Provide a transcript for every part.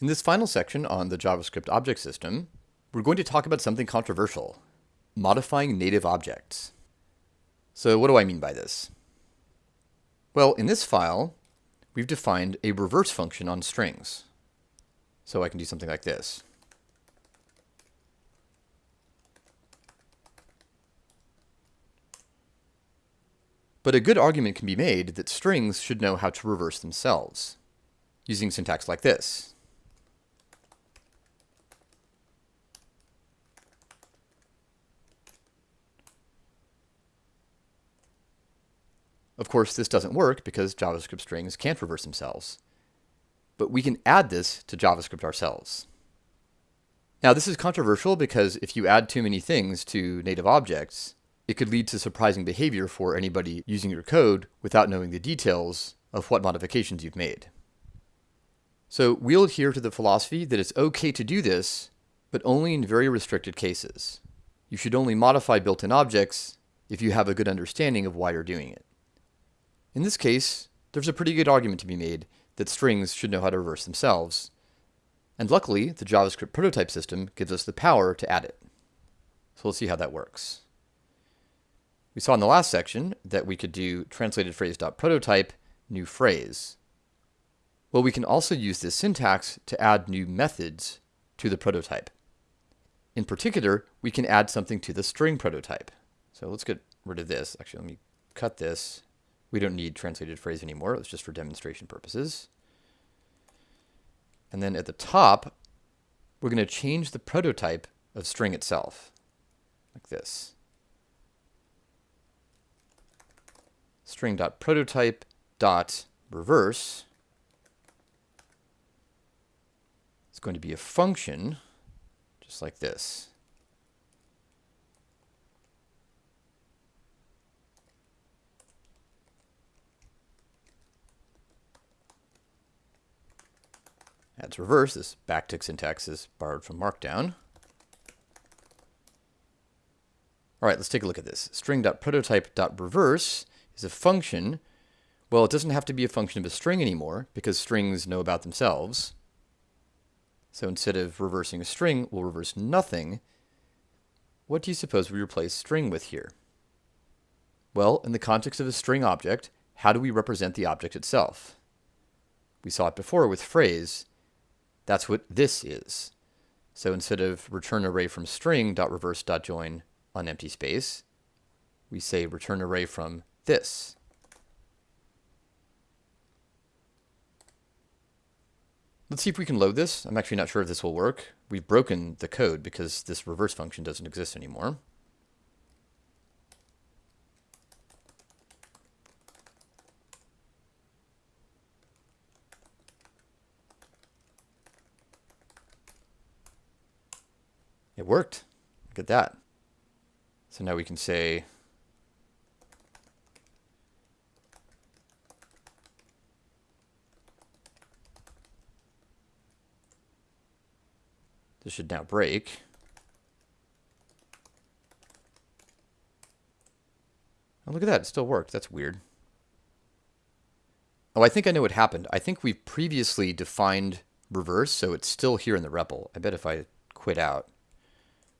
In this final section on the JavaScript object system, we're going to talk about something controversial, modifying native objects. So what do I mean by this? Well, in this file, we've defined a reverse function on strings. So I can do something like this. But a good argument can be made that strings should know how to reverse themselves, using syntax like this. Of course, this doesn't work because JavaScript strings can't reverse themselves. But we can add this to JavaScript ourselves. Now, this is controversial because if you add too many things to native objects, it could lead to surprising behavior for anybody using your code without knowing the details of what modifications you've made. So we'll adhere to the philosophy that it's okay to do this, but only in very restricted cases. You should only modify built-in objects if you have a good understanding of why you're doing it. In this case, there's a pretty good argument to be made that strings should know how to reverse themselves. And luckily, the JavaScript prototype system gives us the power to add it. So let's see how that works. We saw in the last section that we could do translated phrase.prototype new phrase. Well, we can also use this syntax to add new methods to the prototype. In particular, we can add something to the string prototype. So let's get rid of this. Actually, let me cut this we don't need translated phrase anymore. It's just for demonstration purposes. And then at the top, we're going to change the prototype of string itself, like this. string.prototype dot reverse It's going to be a function, just like this. Adds reverse. This backtick syntax is borrowed from Markdown. All right, let's take a look at this. String.prototype.reverse is a function. Well, it doesn't have to be a function of a string anymore because strings know about themselves. So instead of reversing a string, we'll reverse nothing. What do you suppose we replace string with here? Well, in the context of a string object, how do we represent the object itself? We saw it before with phrase. That's what this is. So instead of return array from string dot reverse dot join on empty space, we say return array from this. Let's see if we can load this. I'm actually not sure if this will work. We've broken the code because this reverse function doesn't exist anymore. It worked. Look at that. So now we can say this should now break. Oh, look at that. It still worked. That's weird. Oh, I think I know what happened. I think we've previously defined reverse, so it's still here in the REPL. I bet if I quit out,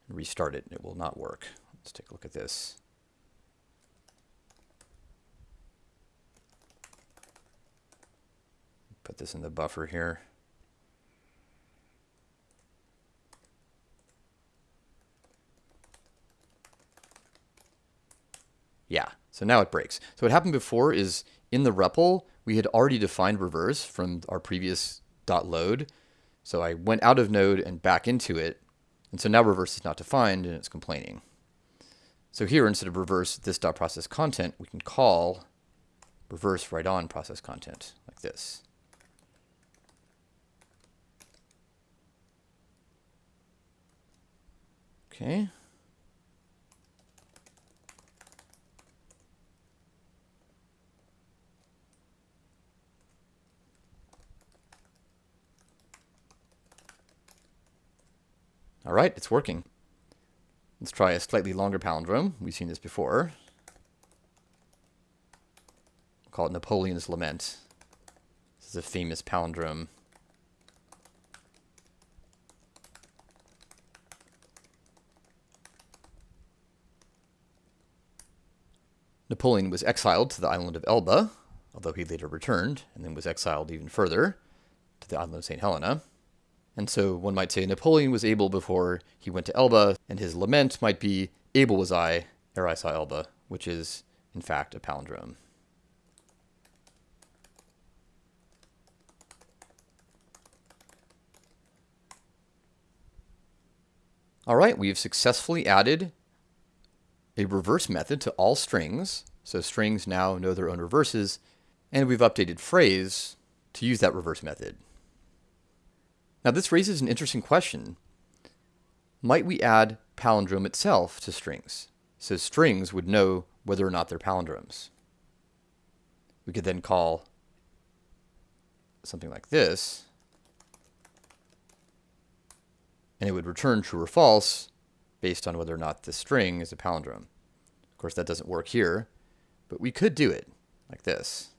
restart it, and it will not work. Let's take a look at this. Put this in the buffer here. Yeah, so now it breaks. So what happened before is in the REPL, we had already defined reverse from our previous dot .load. So I went out of node and back into it, and so now reverse is not defined and it's complaining. So here, instead of reverse this dot process content, we can call reverse right on process content like this. Okay. All right, it's working. Let's try a slightly longer palindrome. We've seen this before. We'll call it Napoleon's Lament. This is a famous palindrome. Napoleon was exiled to the island of Elba, although he later returned, and then was exiled even further to the island of St. Helena. And so one might say Napoleon was able before he went to Elba, and his lament might be, Able was I ere I saw Elba, which is, in fact, a palindrome. All right, we've successfully added a reverse method to all strings. So strings now know their own reverses, and we've updated phrase to use that reverse method. Now this raises an interesting question. Might we add palindrome itself to strings? So strings would know whether or not they're palindromes. We could then call something like this, and it would return true or false based on whether or not the string is a palindrome. Of course, that doesn't work here, but we could do it like this.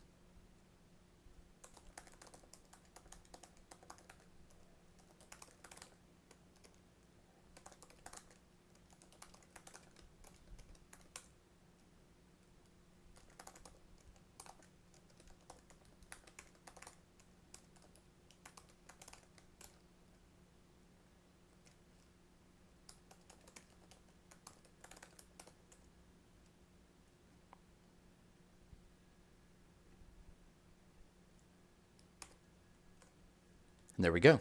And there we go.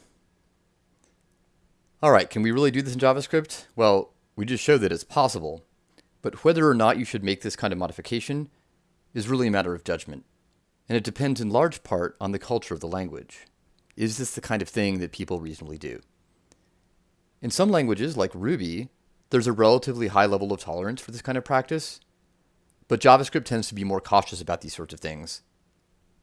All right, can we really do this in JavaScript? Well, we just showed that it's possible, but whether or not you should make this kind of modification is really a matter of judgment. And it depends in large part on the culture of the language. Is this the kind of thing that people reasonably do? In some languages, like Ruby, there's a relatively high level of tolerance for this kind of practice, but JavaScript tends to be more cautious about these sorts of things.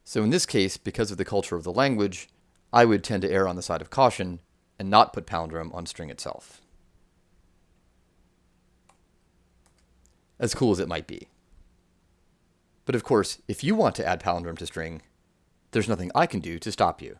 So in this case, because of the culture of the language, I would tend to err on the side of caution and not put palindrome on string itself. As cool as it might be. But of course, if you want to add palindrome to string, there's nothing I can do to stop you.